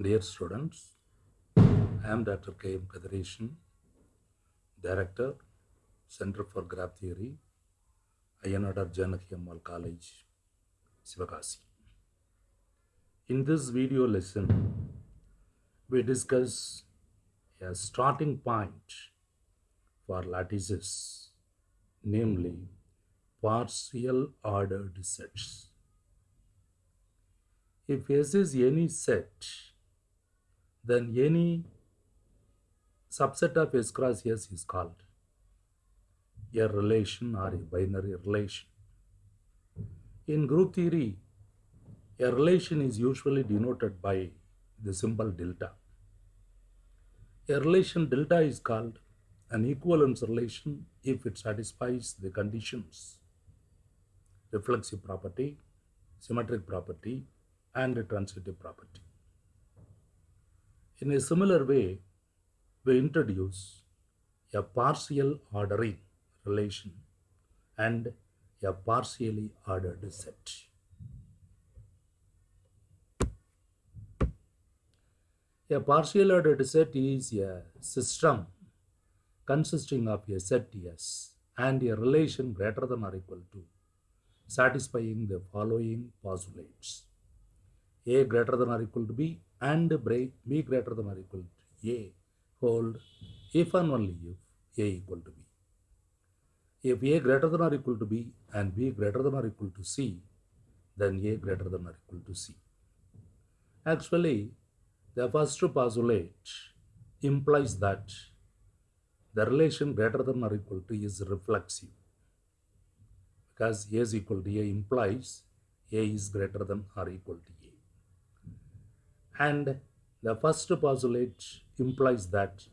Dear students, I am Dr. K. M. Kathiresan, Director, Center for Graph Theory, Ayya Nadar Janaki Ammal College, Sivakasi. In this video lesson, we discuss a starting point for lattices, namely partial ordered sets. If S is any set, then any subset of S cross S is called a relation or a binary relation. In group theory, a relation is usually denoted by the symbol delta. A relation delta is called an equivalence relation if it satisfies the conditions reflexive property, symmetric property, and transitive property. In a similar way, we introduce a partial ordering relation and a partially ordered set. A partial ordered set is a system consisting of a set S and a relation greater than or equal to satisfying the following postulates a greater than or equal to b and b greater than or equal to a hold if and only if a equal to b. If a greater than or equal to b and b greater than or equal to c, then a greater than or equal to c. Actually, the first postulate implies that the relation greater than or equal to is reflexive because a is equal to a implies a is greater than or equal to a. And the first postulate implies that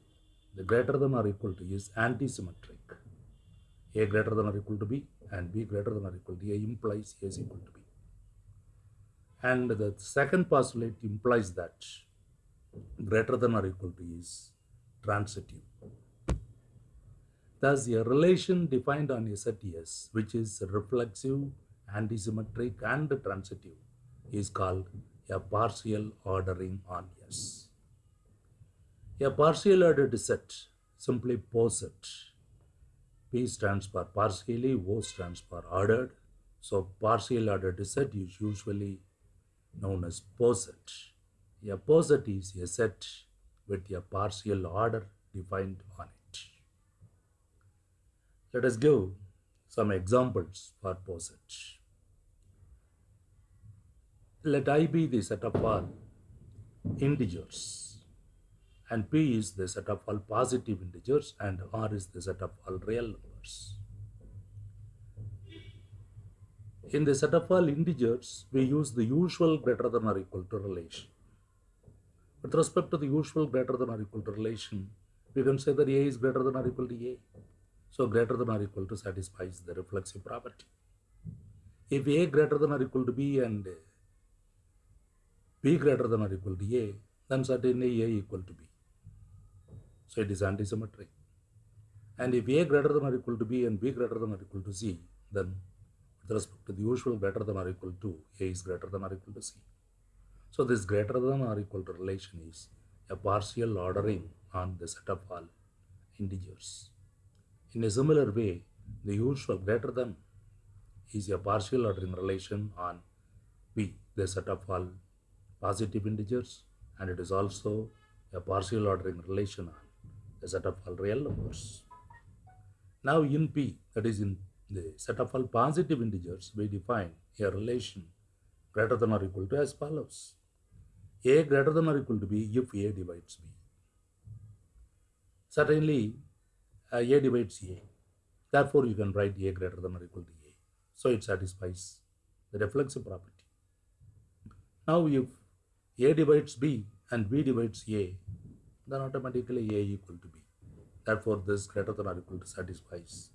the greater than or equal to is antisymmetric. a greater than or equal to b and b greater than or equal to a implies a is equal to b. And the second postulate implies that greater than or equal to is transitive. Thus, a relation defined on a set S, which is reflexive, antisymmetric, and transitive, is called a partial ordering on S. A partial ordered set, simply poset. P stands for partially, O stands for ordered. So, partial ordered set is usually known as poset. A poset is a set with a partial order defined on it. Let us give some examples for poset. Let I be the set of all integers and P is the set of all positive integers and R is the set of all real numbers. In the set of all integers, we use the usual greater than or equal to relation. With respect to the usual greater than or equal to relation, we can say that A is greater than or equal to A. So greater than or equal to satisfies the reflexive property. If A greater than or equal to B and B greater than or equal to A, then certainly A equal to B. So it is antisymmetric. And if A greater than or equal to B and B greater than or equal to C, then with respect to the usual greater than or equal to, A is greater than or equal to C. So this greater than or equal to relation is a partial ordering on the set of all integers. In a similar way, the usual greater than is a partial ordering relation on B, the set of all positive integers, and it is also a partial ordering relation on the set of all real numbers. Now in P, that is in the set of all positive integers, we define a relation greater than or equal to as follows. A greater than or equal to B if A divides B. Certainly, uh, A divides A. Therefore, you can write A greater than or equal to A. So, it satisfies the reflexive property. Now, if A divides B and B divides A, then automatically A equal to B. Therefore, this greater than or equal to satisfies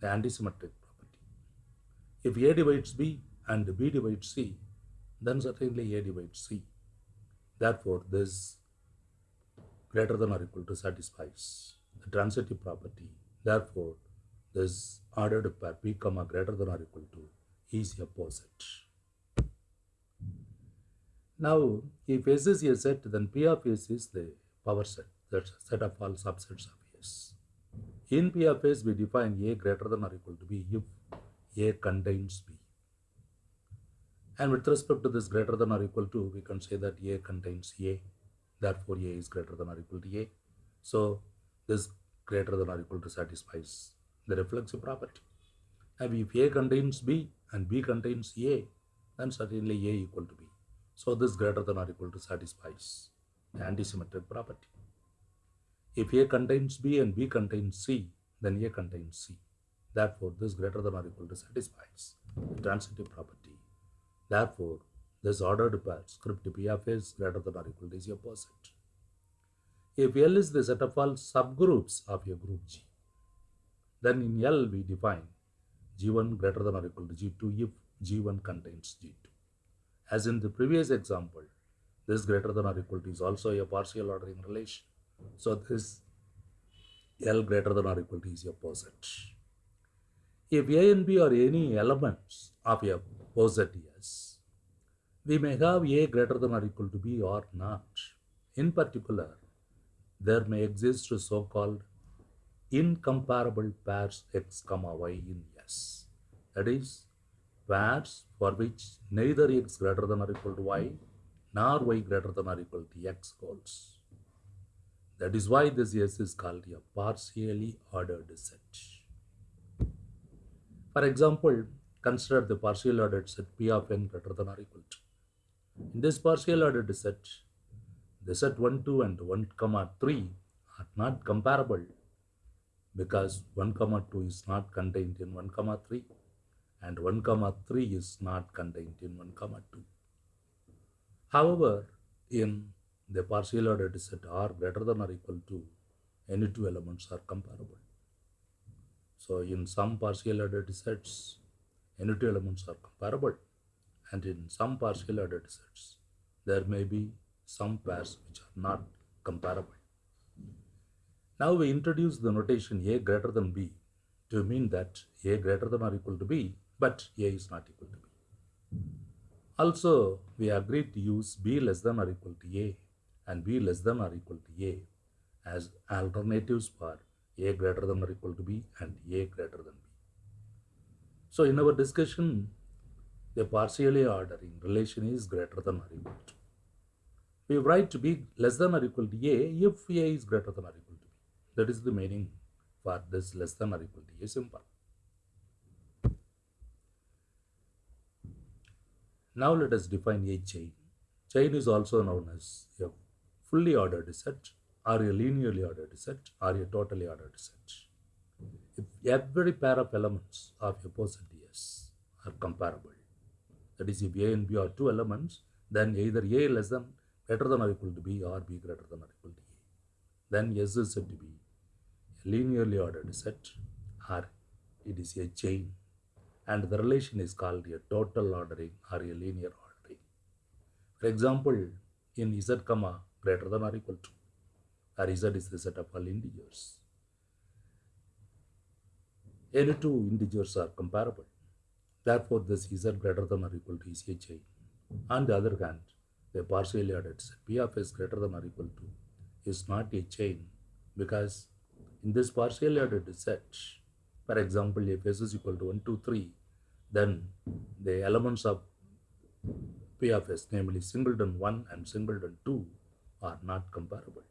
the antisymmetric property. If A divides B and B divides C, then certainly A divides C. Therefore, this greater than or equal to satisfies the transitive property. Therefore, this ordered pair P comma greater than or equal to is a poset. Now, if S is a set, then P of S is the power set, that's set of all subsets of S. In P of S, we define A greater than or equal to B if A contains B. And with respect to this greater than or equal to, we can say that A contains A. Therefore, A is greater than or equal to A. So, this greater than or equal to satisfies the reflexive property. And if A contains B and B contains A, then certainly A equal to B. So this greater than or equal to satisfies the antisymmetric property. If A contains B and B contains C, then A contains C. Therefore, this greater than or equal to satisfies the transitive property. Therefore, this ordered pair script P of greater than or equal to is a poset. If L is the set of all subgroups of a group G, then in L we define G1 greater than or equal to G2 if G1 contains G2. As in the previous example, this greater than or equal to is also a partial ordering relation. So this L greater than or equal to is a poset. If A and B are any elements of a poset S, we may have A greater than or equal to B or not. In particular, there may exist so-called incomparable pairs x comma y in S. That is, pairs for which neither x greater than or equal to y nor y greater than or equal to x holds. That is why this S is called a partially ordered set. For example, consider the partially ordered set P of n greater than or equal to. In this partially ordered set, the set 1, 2 and 1, comma 3 are not comparable because 1, comma 2 is not contained in 1, comma 3 and 1 comma 3 is not contained in 1 comma 2. However, in the partial ordered set R greater than or equal to any two elements are comparable. So in some partial ordered sets, any two elements are comparable and in some partial ordered sets, there may be some pairs which are not comparable. Now we introduce the notation A greater than B to mean that A greater than or equal to B but A is not equal to B. Also, we agreed to use B less than or equal to A and B less than or equal to A as alternatives for A greater than or equal to B and A greater than B. So, in our discussion, the partially ordering relation is greater than or equal to. We write B less than or equal to A if A is greater than or equal to B. That is the meaning for this less than or equal to A simple. Now let us define a chain. Chain is also known as a fully ordered set or a linearly ordered set or a totally ordered set. If every pair of elements of a poset S are comparable, that is if A and B are two elements, then either A less than greater than or equal to B or B greater than or equal to A. Then S is said to be a linearly ordered set or it is a chain and the relation is called a total ordering or a linear ordering. For example, in z comma greater than or equal to, or z is the set of all integers. Any two integers are comparable. Therefore, this z greater than or equal to is a chain. On the other hand, the partially ordered set p of s greater than or equal to is not a chain because in this partially ordered set, for example, if s is equal to 1, 2, 3, then the elements of P of S, namely singleton 1 and singleton 2, are not comparable.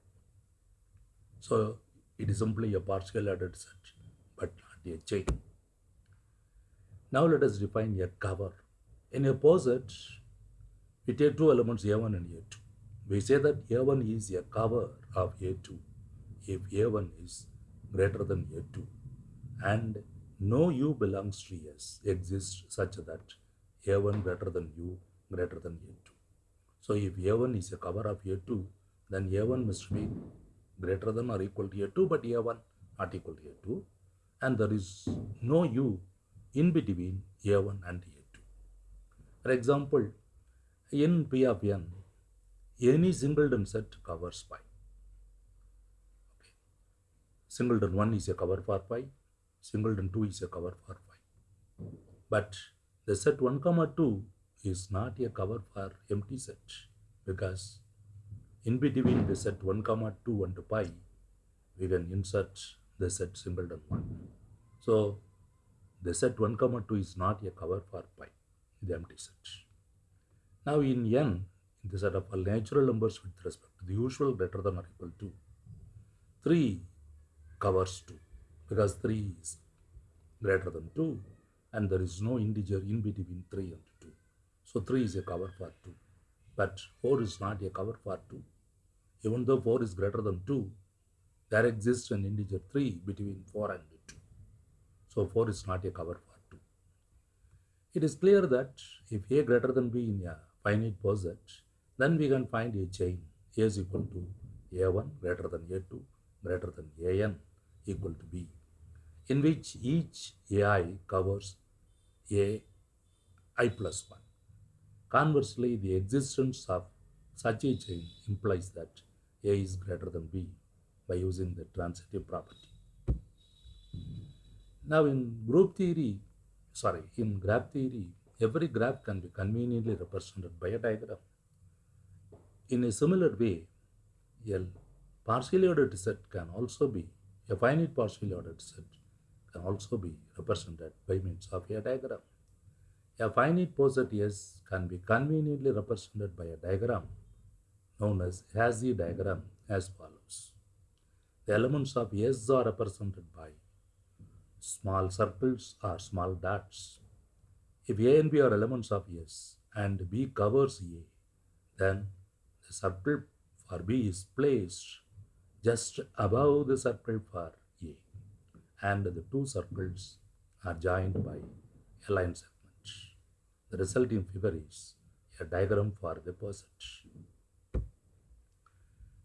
So it is simply a partial ordered set, but not a chain. Now let us define a cover. In a poset, we take two elements A1 and A2. We say that A1 is a cover of A2 if A1 is greater than A2 and no u belongs to S exists such that A1 greater than u greater than A2. So if A1 is a cover of A2, then A1 must be greater than or equal to A2, but A1 not equal to A2. And there is no u in between A1 and A2. For example, in P of n, any singleton set covers pi. Okay. Singleton 1 is a cover for pi, singleton 2 is a cover for 5 But the set 1 comma 2 is not a cover for empty set. because in between the set 1 comma 2 and pi we can insert the set singleton 1 so the set 1 comma 2 is not a cover for pi the empty set. Now in n in the set of all natural numbers with respect to the usual greater than or equal to 3 covers 2 because 3 is greater than 2 and there is no integer in between 3 and 2 so 3 is a cover for 2 but 4 is not a cover for 2 even though 4 is greater than 2 there exists an integer 3 between 4 and 2 so 4 is not a cover for 2 it is clear that if a greater than b in a finite poset then we can find a chain. A is equal to a1 greater than a2 greater than an equal to b in which each ai covers a i plus 1 conversely the existence of such a chain implies that a is greater than b by using the transitive property. Now in group theory sorry in graph theory every graph can be conveniently represented by a diagram. In a similar way a partially ordered set can also be a finite partially ordered set also be represented by means of a diagram a finite poset S can be conveniently represented by a diagram known as Hasse diagram as follows. The elements of S are represented by small circles or small dots. If A and B are elements of S and B covers A, then the circle for B is placed just above the circle for and the two circles are joined by a line segment. The resulting figure is a diagram for the poset.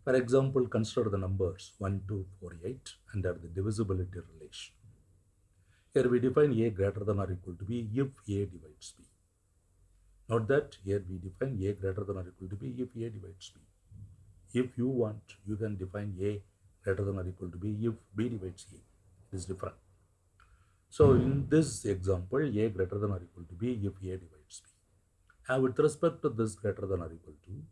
For example, consider the numbers 1, 2, 4, 8 under the divisibility relation. Here we define A greater than or equal to B if A divides B. Note that here we define A greater than or equal to B if A divides B. If you want, you can define A greater than or equal to B if B divides A. Is different. So in this example, A greater than or equal to B if A divides B. And with respect to this greater than or equal to,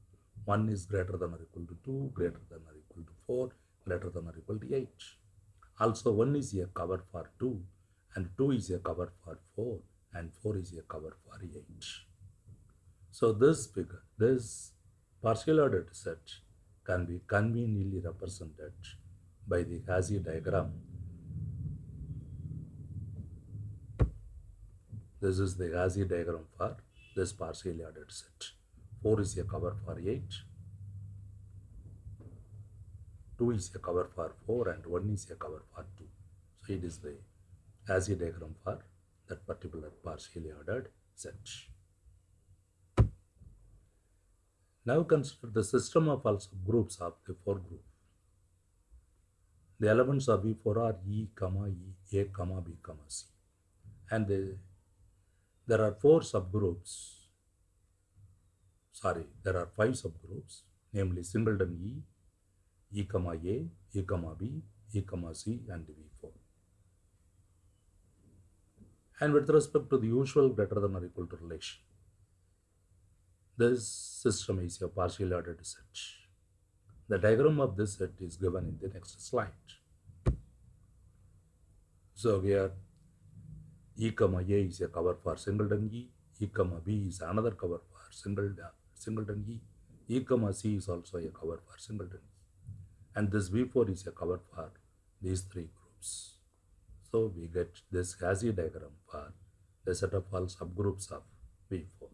1 is greater than or equal to 2, greater than or equal to 4, greater than or equal to 8. Also 1 is a cover for 2 and 2 is a cover for 4 and 4 is a cover for 8. So this figure, this partial ordered set can be conveniently represented by the Hasse diagram. This is the Hasse diagram for this partially ordered set. 4 is a cover for 8, 2 is a cover for 4 and 1 is a cover for 2. So it is the Hasse diagram for that particular partially ordered set. Now consider the system of all subgroups of the four group. The elements of V4 are E, E, A, B, C. And the, there are four subgroups. Sorry, there are five subgroups, namely singleton E, E, comma A, E, comma B, E, comma C, and V4. And with respect to the usual greater than or equal to relation, this system is a partially ordered set. The diagram of this set is given in the next slide. So here E comma A is a cover for singleton E, E comma B is another cover for single, singleton E, E comma C is also a cover for singleton E. And this V4 is a cover for these three groups. So we get this Hasse diagram for the set of all subgroups of V4.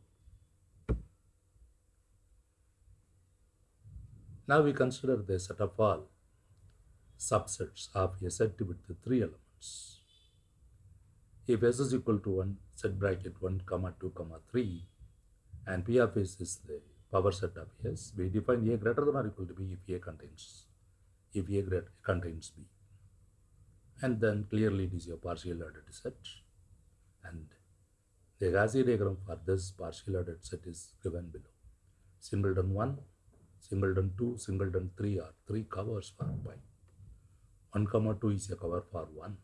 Now we consider the set of all subsets of a set with the three elements. If S is equal to 1, set bracket 1, comma 2, comma 3, and P of S is the power set of S, we define A greater than or equal to B if A contains, if A greater contains B. And then clearly it is a partial ordered set. And the Hasse diagram for this partial ordered set is given below. Singleton 1, singleton 2, singleton 3 are three covers for pi. 1 comma 2 is a cover for 1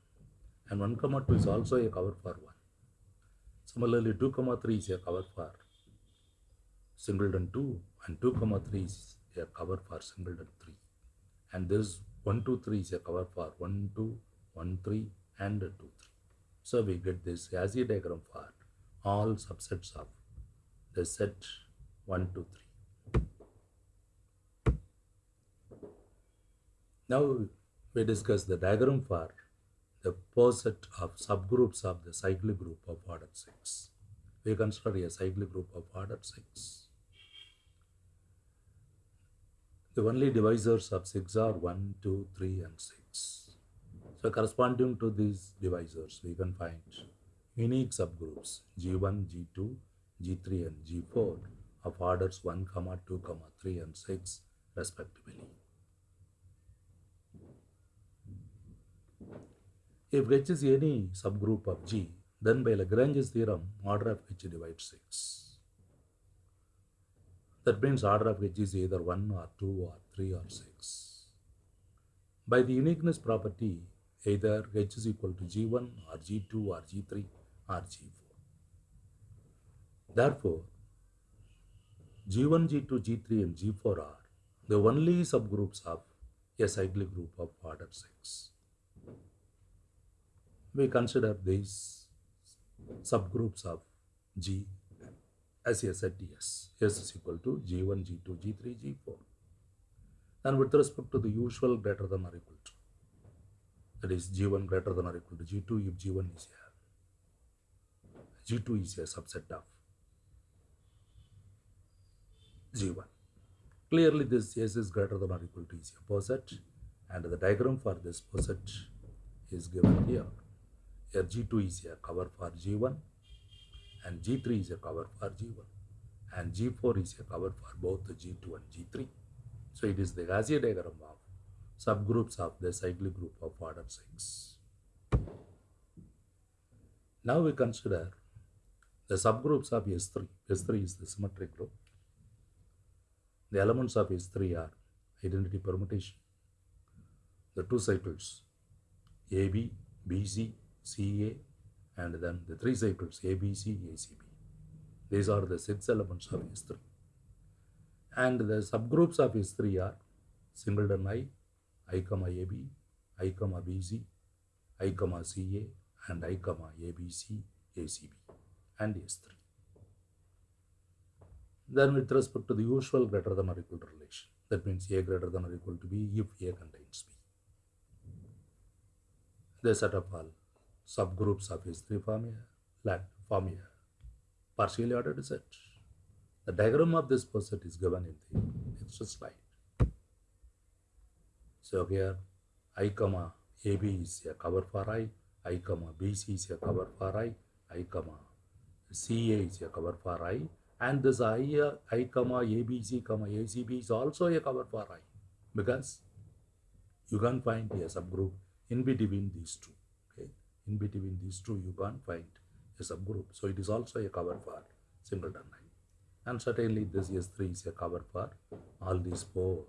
and 1 comma 2 is also a cover for 1. Similarly 2 comma 3 is a cover for singleton 2 and 2 comma 3 is a cover for singleton 3 and this 1 2 3 is a cover for 1 2 1 3 and 2 3 so we get this Hasse diagram for all subsets of the set 1 2 3 now we discuss the diagram for the poset of subgroups of the cyclic group of order 6 we consider a cyclic group of order 6 the only divisors of 6 are 1, 2, 3 and 6. So corresponding to these divisors, we can find unique subgroups G1, G2, G3 and G4 of orders 1, comma 2, comma 3 and 6 respectively. If H is any subgroup of G, then by Lagrange's theorem, order of H divides 6. That means order of H is either 1 or 2 or 3 or 6. By the uniqueness property, either H is equal to G1 or G2 or G3 or G4. Therefore, G1, G2, G3 and G4 are the only subgroups of a cyclic group of order 6. We consider these subgroups of G as a set S. S is equal to G1, G2, G3, G4. And with respect to the usual greater than or equal to, that is G1 greater than or equal to G2 if G1 is a G2 is a subset of G1. Clearly this S is greater than or equal to is a poset and the diagram for this poset is given here. Here G2 is a cover for G1 and G3 is a cover for G1 and G4 is a cover for both G2 and G3. So it is the Hasse diagram of subgroups of the cyclic group of order 6. Now we consider the subgroups of S3. S3 is the symmetric group. The elements of S3 are identity permutation, the two cycles AB, BC, CA, and then the three cycles ABC, ACB. These are the six elements of S3. And the subgroups of S3 are singleton I, I AB, I BC, I CA, and I ABC, ACB, and S3. Then with respect to the usual greater than or equal to relation, that means A greater than or equal to B if A contains B. The set of all subgroups of S3 form lat, form a partially ordered set. The diagram of this poset is given in the next slide. So here I comma AB is a cover for I, I comma BC is a cover for I, I comma CA is a cover for I, and this I, uh, I comma ABC comma ACB is also a cover for I because you can find a subgroup in between these two. In between these two you can't find a subgroup. So it is also a cover for singleton I. And certainly this S3 is a cover for all these four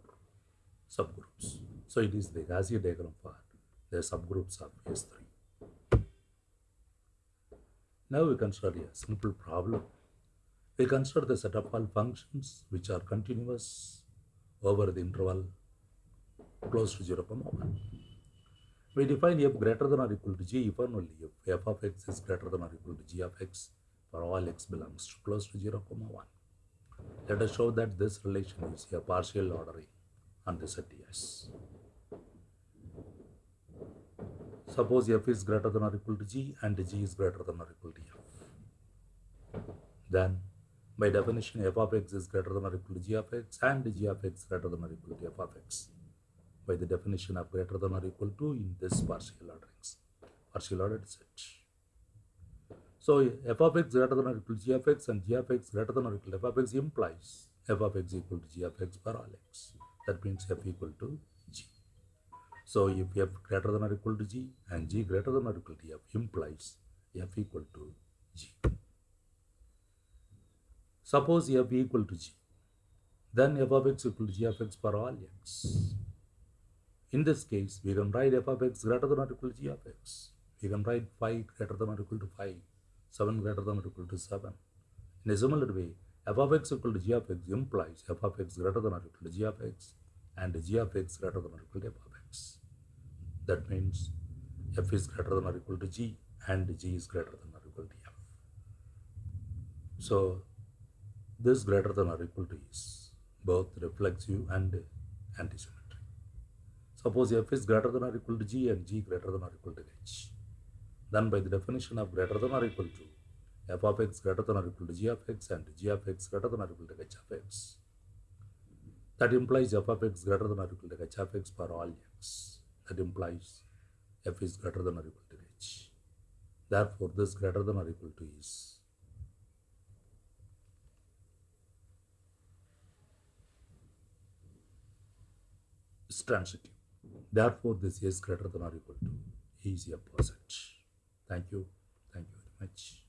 subgroups. So it is the Hasse diagram for the subgroups of S3. Now we consider a simple problem. We consider the set of all functions which are continuous over the interval close to 0, comma 1. We define f greater than or equal to g if and only if f of x is greater than or equal to g of x for all x belongs to close to 0, comma 1. Let us show that this relation is a partial ordering on the set S. Suppose f is greater than or equal to g and g is greater than or equal to f. Then, by definition, f of x is greater than or equal to g of x and g of x greater than or equal to f of x. By the definition of greater than or equal to in this partial orderings, partial ordered set. So f of x greater than or equal to g of x and g of x greater than or equal to f of x implies f of x equal to g of x for all x. That means f equal to g. So if f greater than or equal to g and g greater than or equal to f implies f equal to g. Suppose f equal to g, then f of x equal to g of x for all x. In this case, we can write f of x greater than or equal to g of x. We can write 5 greater than or equal to 5, 7 greater than or equal to 7. In a similar way, f of x equal to g of x implies f of x greater than or equal to g of x and g of x greater than or equal to f of x. That means f is greater than or equal to g and g is greater than or equal to f. So this greater than or equal to is both reflexive and antisymmetric. Suppose f is greater than or equal to g and g greater than or equal to h. Then by the definition of greater than or equal to f of x greater than or equal to g of x and g of x greater than or equal to h of x. That implies f of x greater than or equal to h of x for all x. That implies f is greater than or equal to h. Therefore, this greater than or equal to is is transitive. Therefore, this is greater than or equal to is a poset. Thank you. Thank you very much.